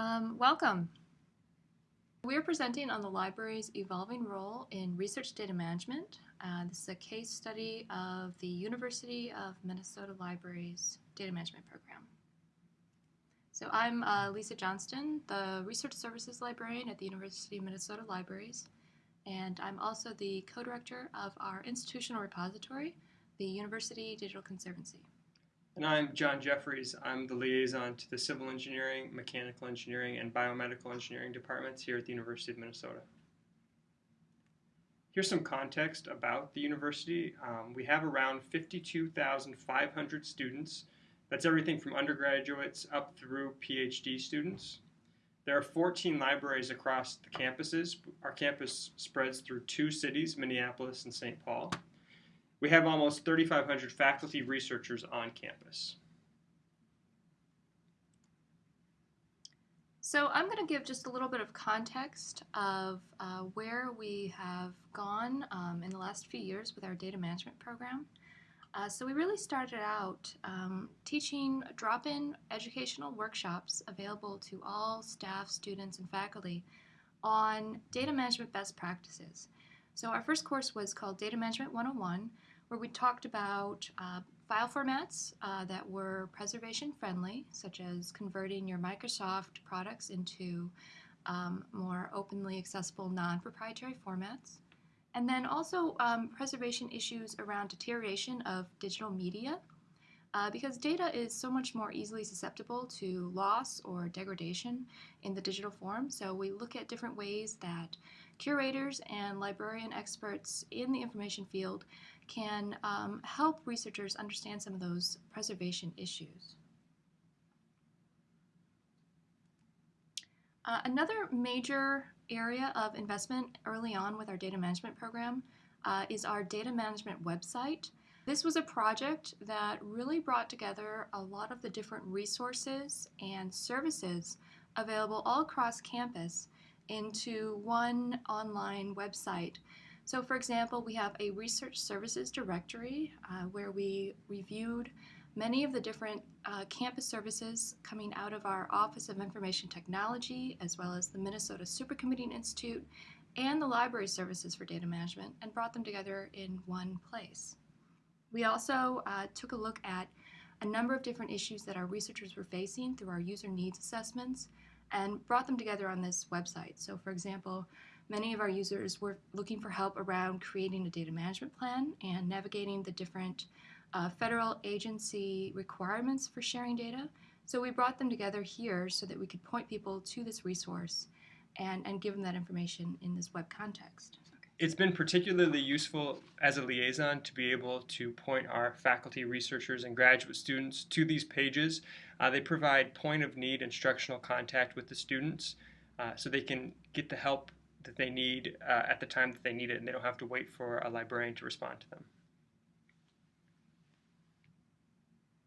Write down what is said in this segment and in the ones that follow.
Um, welcome. We are presenting on the library's evolving role in research data management. Uh, this is a case study of the University of Minnesota Library's data management program. So I'm uh, Lisa Johnston, the Research Services Librarian at the University of Minnesota Libraries, and I'm also the co-director of our institutional repository, the University Digital Conservancy. And I'm Jon Jeffryes. I'm the liaison to the Civil Engineering, Mechanical Engineering, and Biomedical Engineering departments here at the University of Minnesota. Here's some context about the university. Um, we have around 52,500 students. That's everything from undergraduates up through PhD students. There are 14 libraries across the campuses. Our campus spreads through two cities, Minneapolis and St. Paul. We have almost 3,500 faculty researchers on campus. So I'm going to give just a little bit of context of uh, where we have gone um, in the last few years with our data management program. Uh, so we really started out um, teaching drop-in educational workshops available to all staff, students, and faculty on data management best practices. So our first course was called Data Management 101, where we talked about uh, file formats uh, that were preservation friendly, such as converting your Microsoft products into um, more openly accessible non-proprietary formats. And then also um, preservation issues around deterioration of digital media uh, because data is so much more easily susceptible to loss or degradation in the digital form. So we look at different ways that curators and librarian experts in the information field can um, help researchers understand some of those preservation issues. Uh, another major area of investment early on with our data management program uh, is our data management website. This was a project that really brought together a lot of the different resources and services available all across campus into one online website so for example, we have a research services directory uh, where we reviewed many of the different uh, campus services coming out of our Office of Information Technology, as well as the Minnesota Supercomputing Institute, and the library services for data management, and brought them together in one place. We also uh, took a look at a number of different issues that our researchers were facing through our user needs assessments and brought them together on this website. So for example, Many of our users were looking for help around creating a data management plan and navigating the different uh, federal agency requirements for sharing data. So we brought them together here so that we could point people to this resource and, and give them that information in this web context. It's been particularly useful as a liaison to be able to point our faculty, researchers, and graduate students to these pages. Uh, they provide point of need instructional contact with the students uh, so they can get the help that they need uh, at the time that they need it, and they don't have to wait for a librarian to respond to them.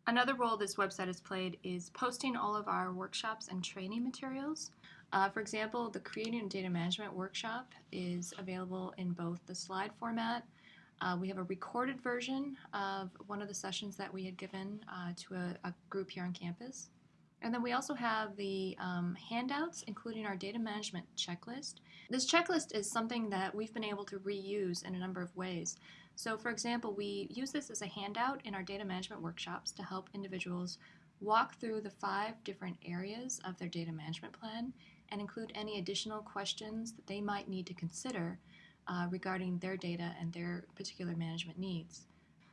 Another role this website has played is posting all of our workshops and training materials. Uh, for example, the Creating Data Management workshop is available in both the slide format. Uh, we have a recorded version of one of the sessions that we had given uh, to a, a group here on campus. And then we also have the um, handouts, including our data management checklist. This checklist is something that we've been able to reuse in a number of ways. So for example, we use this as a handout in our data management workshops to help individuals walk through the five different areas of their data management plan and include any additional questions that they might need to consider uh, regarding their data and their particular management needs.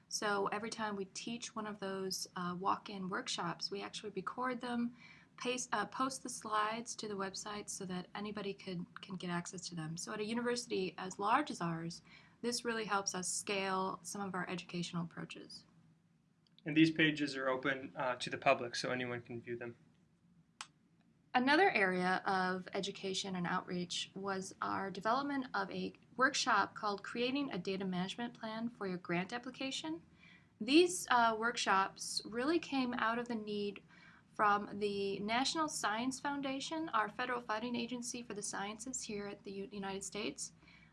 So every time we teach one of those uh, walk-in workshops, we actually record them, paste, uh, post the slides to the website so that anybody could, can get access to them. So at a university as large as ours, this really helps us scale some of our educational approaches. And these pages are open uh, to the public, so anyone can view them. Another area of education and outreach was our development of a workshop called Creating a Data Management Plan for Your Grant Application. These uh, workshops really came out of the need from the National Science Foundation, our federal funding agency for the sciences here at the United States.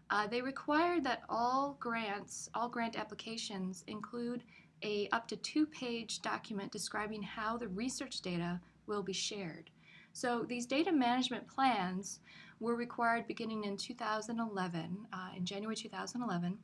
Uh, they required that all grants, all grant applications include a up to two page document describing how the research data will be shared. So these data management plans were required beginning in 2011, uh, in January 2011.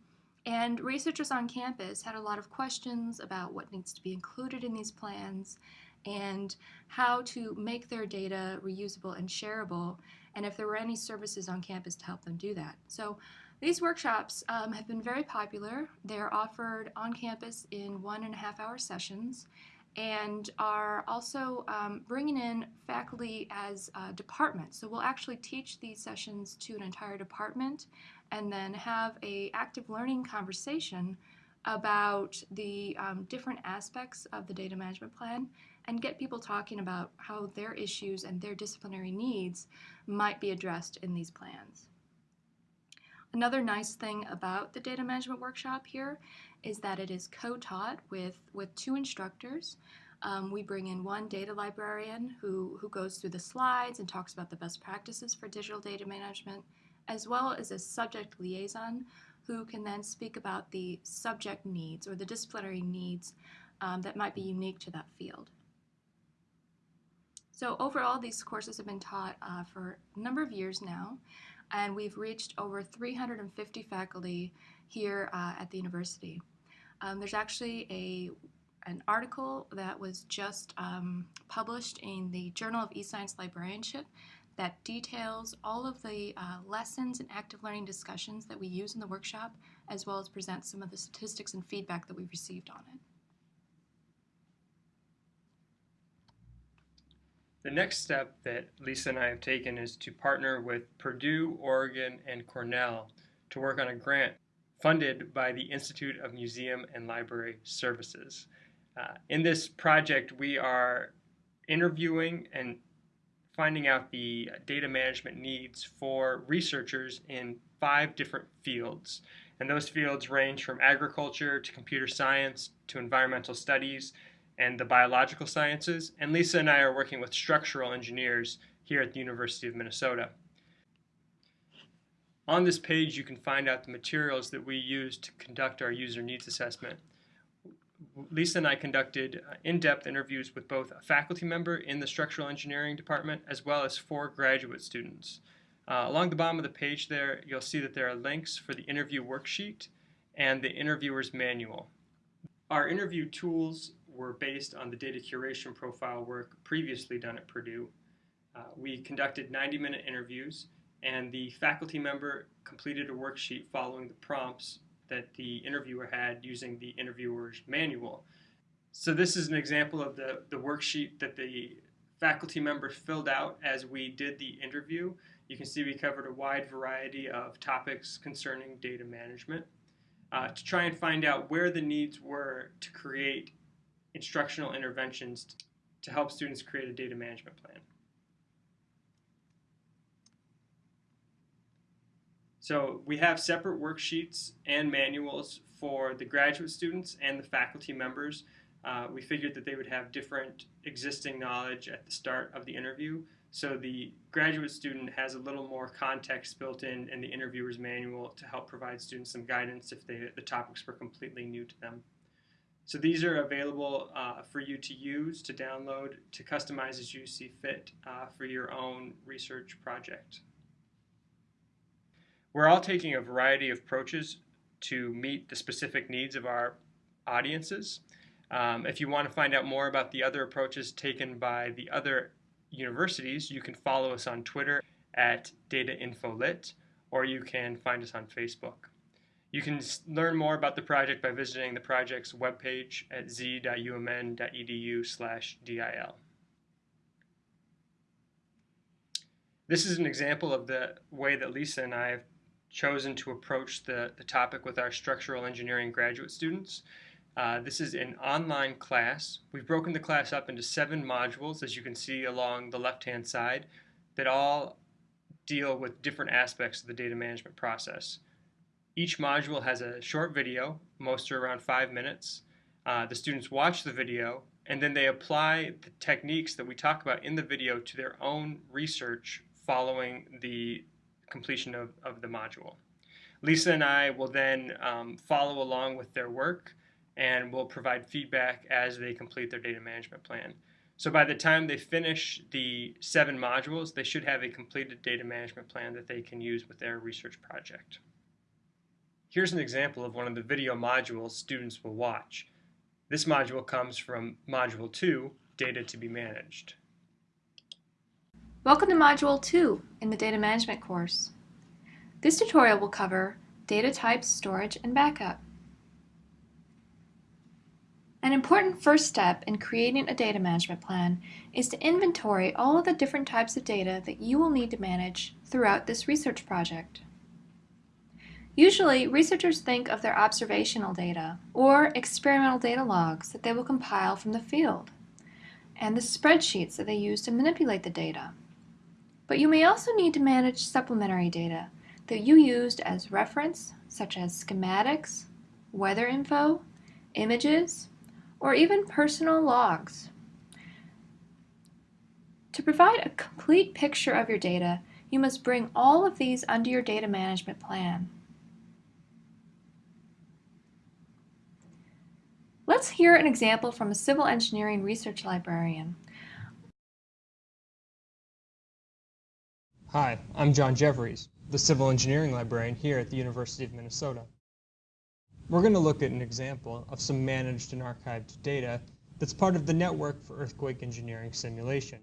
And researchers on campus had a lot of questions about what needs to be included in these plans and how to make their data reusable and shareable, and if there were any services on campus to help them do that. So these workshops um, have been very popular. They're offered on campus in one and a half hour sessions and are also um, bringing in faculty as uh, departments. So we'll actually teach these sessions to an entire department and then have a active learning conversation about the um, different aspects of the data management plan and get people talking about how their issues and their disciplinary needs might be addressed in these plans. Another nice thing about the data management workshop here is that it is co-taught with, with two instructors. Um, we bring in one data librarian who, who goes through the slides and talks about the best practices for digital data management, as well as a subject liaison who can then speak about the subject needs or the disciplinary needs um, that might be unique to that field. So overall, these courses have been taught uh, for a number of years now, and we've reached over 350 faculty here uh, at the university. Um, there's actually a an article that was just um, published in the Journal of eScience Librarianship that details all of the uh, lessons and active learning discussions that we use in the workshop, as well as present some of the statistics and feedback that we've received on it. The next step that Lisa and I have taken is to partner with Purdue, Oregon, and Cornell to work on a grant funded by the Institute of Museum and Library Services. Uh, in this project, we are interviewing and finding out the data management needs for researchers in five different fields. And those fields range from agriculture to computer science to environmental studies and the biological sciences. And Lisa and I are working with structural engineers here at the University of Minnesota. On this page, you can find out the materials that we use to conduct our user needs assessment. Lisa and I conducted uh, in-depth interviews with both a faculty member in the structural engineering department as well as four graduate students. Uh, along the bottom of the page there, you'll see that there are links for the interview worksheet and the interviewer's manual. Our interview tools were based on the data curation profile work previously done at Purdue. Uh, we conducted 90-minute interviews and the faculty member completed a worksheet following the prompts that the interviewer had using the interviewer's manual. So this is an example of the, the worksheet that the faculty member filled out as we did the interview. You can see we covered a wide variety of topics concerning data management uh, to try and find out where the needs were to create instructional interventions to help students create a data management plan. So we have separate worksheets and manuals for the graduate students and the faculty members. Uh, we figured that they would have different existing knowledge at the start of the interview. So the graduate student has a little more context built in in the interviewer's manual to help provide students some guidance if they, the topics were completely new to them. So these are available uh, for you to use, to download, to customize as you see fit uh, for your own research project. We're all taking a variety of approaches to meet the specific needs of our audiences. Um, if you want to find out more about the other approaches taken by the other universities, you can follow us on Twitter at DataInfoLit, or you can find us on Facebook. You can learn more about the project by visiting the project's webpage at z.umn.edu slash DIL. This is an example of the way that Lisa and I have chosen to approach the, the topic with our structural engineering graduate students. Uh, this is an online class. We've broken the class up into seven modules, as you can see along the left-hand side, that all deal with different aspects of the data management process. Each module has a short video, most are around five minutes. Uh, the students watch the video, and then they apply the techniques that we talk about in the video to their own research following the completion of, of the module. Lisa and I will then um, follow along with their work and will provide feedback as they complete their data management plan. So by the time they finish the seven modules, they should have a completed data management plan that they can use with their research project. Here's an example of one of the video modules students will watch. This module comes from Module 2, Data to be Managed. Welcome to Module 2 in the Data Management course. This tutorial will cover data types, storage, and backup. An important first step in creating a data management plan is to inventory all of the different types of data that you will need to manage throughout this research project. Usually, researchers think of their observational data or experimental data logs that they will compile from the field and the spreadsheets that they use to manipulate the data. But you may also need to manage supplementary data that you used as reference, such as schematics, weather info, images, or even personal logs. To provide a complete picture of your data, you must bring all of these under your data management plan. Let's hear an example from a civil engineering research librarian. Hi, I'm Jon Jeffryes, the civil engineering librarian here at the University of Minnesota. We're going to look at an example of some managed and archived data that's part of the Network for Earthquake Engineering Simulation.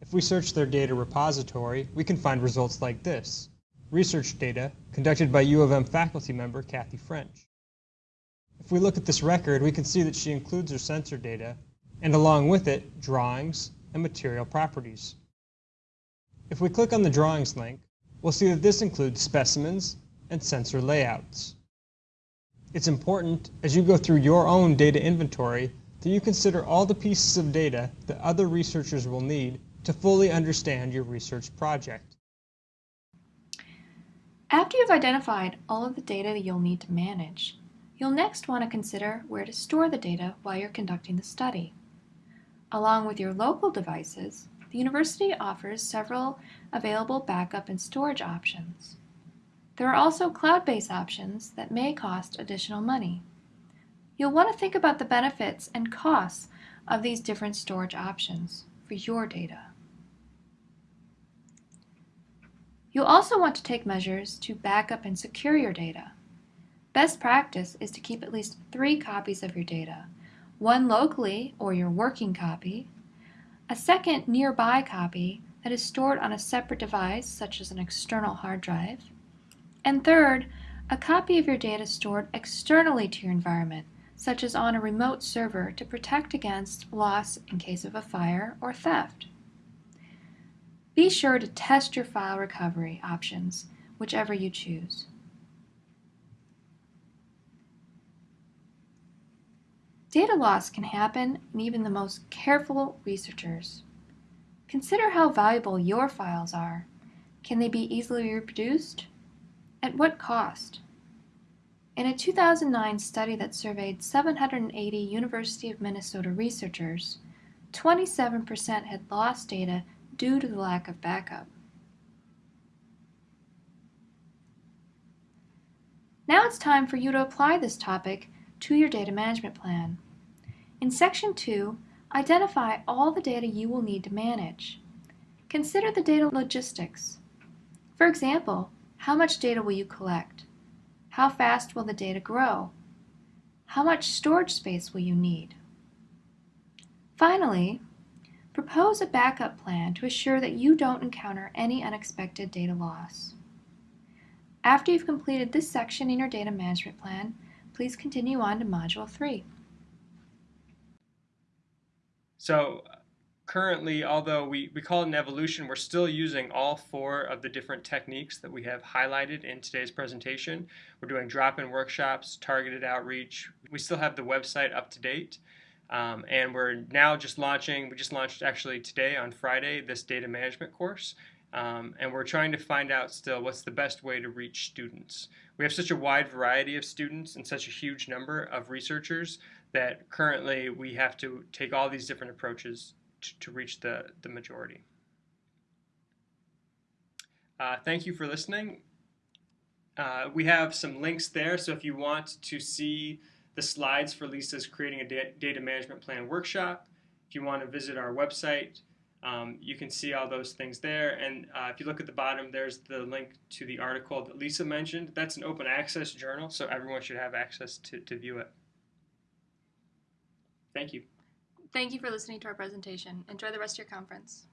If we search their data repository, we can find results like this. Research data conducted by U of M faculty member Kathy French. If we look at this record, we can see that she includes her sensor data, and along with it, drawings and material properties. If we click on the drawings link, we'll see that this includes specimens and sensor layouts. It's important, as you go through your own data inventory, that you consider all the pieces of data that other researchers will need to fully understand your research project. After you've identified all of the data that you'll need to manage, you'll next want to consider where to store the data while you're conducting the study. Along with your local devices, the university offers several available backup and storage options. There are also cloud-based options that may cost additional money. You'll want to think about the benefits and costs of these different storage options for your data. You'll also want to take measures to back up and secure your data. Best practice is to keep at least three copies of your data, one locally or your working copy, a second nearby copy that is stored on a separate device such as an external hard drive, and third, a copy of your data stored externally to your environment, such as on a remote server to protect against loss in case of a fire or theft. Be sure to test your file recovery options, whichever you choose. Data loss can happen in even the most careful researchers. Consider how valuable your files are. Can they be easily reproduced? At what cost? In a 2009 study that surveyed 780 University of Minnesota researchers, 27% had lost data due to the lack of backup. Now it's time for you to apply this topic to your data management plan. In Section 2, identify all the data you will need to manage. Consider the data logistics. For example, how much data will you collect? How fast will the data grow? How much storage space will you need? Finally, propose a backup plan to assure that you don't encounter any unexpected data loss. After you've completed this section in your data management plan, please continue on to Module 3. So currently, although we, we call it an evolution, we're still using all four of the different techniques that we have highlighted in today's presentation. We're doing drop-in workshops, targeted outreach. We still have the website up to date. Um, and we're now just launching, we just launched actually today on Friday, this data management course. Um, and we're trying to find out still what's the best way to reach students. We have such a wide variety of students and such a huge number of researchers that currently we have to take all these different approaches to, to reach the, the majority. Uh, thank you for listening. Uh, we have some links there, so if you want to see the slides for Lisa's Creating a Data Management Plan workshop, if you want to visit our website, um, you can see all those things there. And uh, if you look at the bottom, there's the link to the article that Lisa mentioned. That's an open access journal, so everyone should have access to, to view it. Thank you. Thank you for listening to our presentation. Enjoy the rest of your conference.